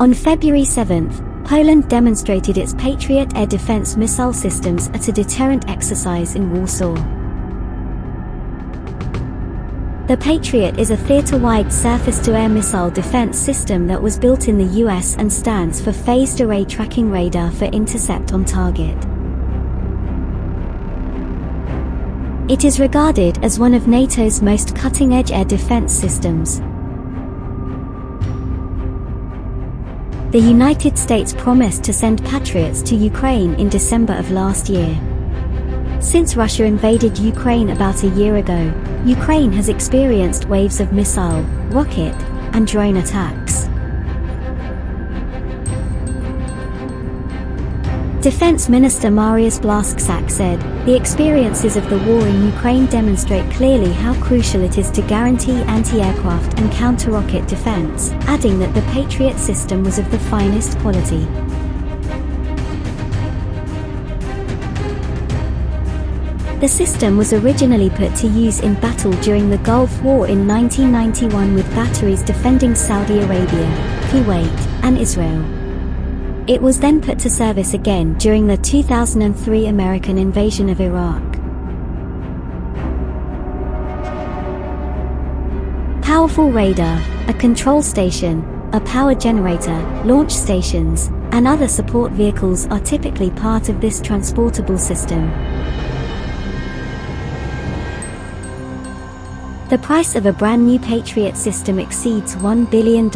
On February 7th, Poland demonstrated its Patriot air defense missile systems at a deterrent exercise in Warsaw. The Patriot is a theater-wide surface-to-air missile defense system that was built in the US and stands for Phased Array Tracking Radar for Intercept on Target. It is regarded as one of NATO's most cutting-edge air defense systems. The United States promised to send Patriots to Ukraine in December of last year. Since Russia invaded Ukraine about a year ago, Ukraine has experienced waves of missile, rocket, and drone attacks. Defense Minister Mariusz Blaszczak said, The experiences of the war in Ukraine demonstrate clearly how crucial it is to guarantee anti-aircraft and counter-rocket defense, adding that the Patriot system was of the finest quality. The system was originally put to use in battle during the Gulf War in 1991 with batteries defending Saudi Arabia, Kuwait, and Israel. It was then put to service again during the 2003 American invasion of Iraq. Powerful radar, a control station, a power generator, launch stations, and other support vehicles are typically part of this transportable system. The price of a brand new Patriot system exceeds $1 billion.